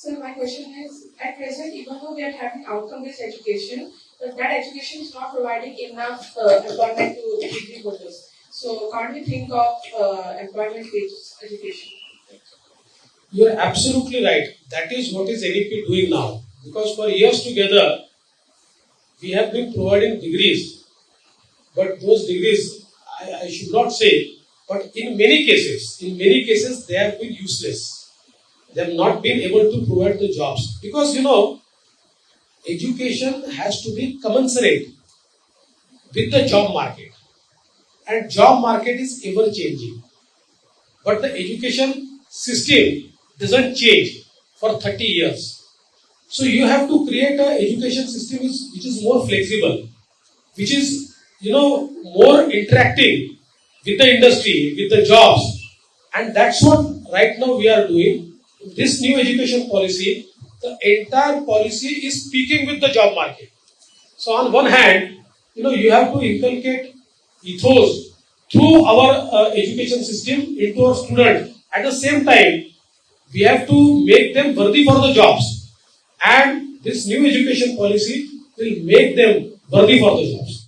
So my question is, at present, even though we are having outcome-based education, but that education is not providing enough uh, employment to degree holders. So can't we think of uh, employment-based education? You are absolutely right. That is what is NEP doing now. Because for years together, we have been providing degrees, but those degrees, I, I should not say, but in many cases, in many cases, they have been useless. They have not been able to provide the jobs. Because you know, education has to be commensurate with the job market. And job market is ever changing. But the education system doesn't change for 30 years. So you have to create an education system which is more flexible, which is you know more interacting with the industry, with the jobs, and that's what right now we are doing. This new education policy, the entire policy is speaking with the job market. So on one hand, you know you have to inculcate ethos through our uh, education system into our students. At the same time, we have to make them worthy for the jobs and this new education policy will make them worthy for the jobs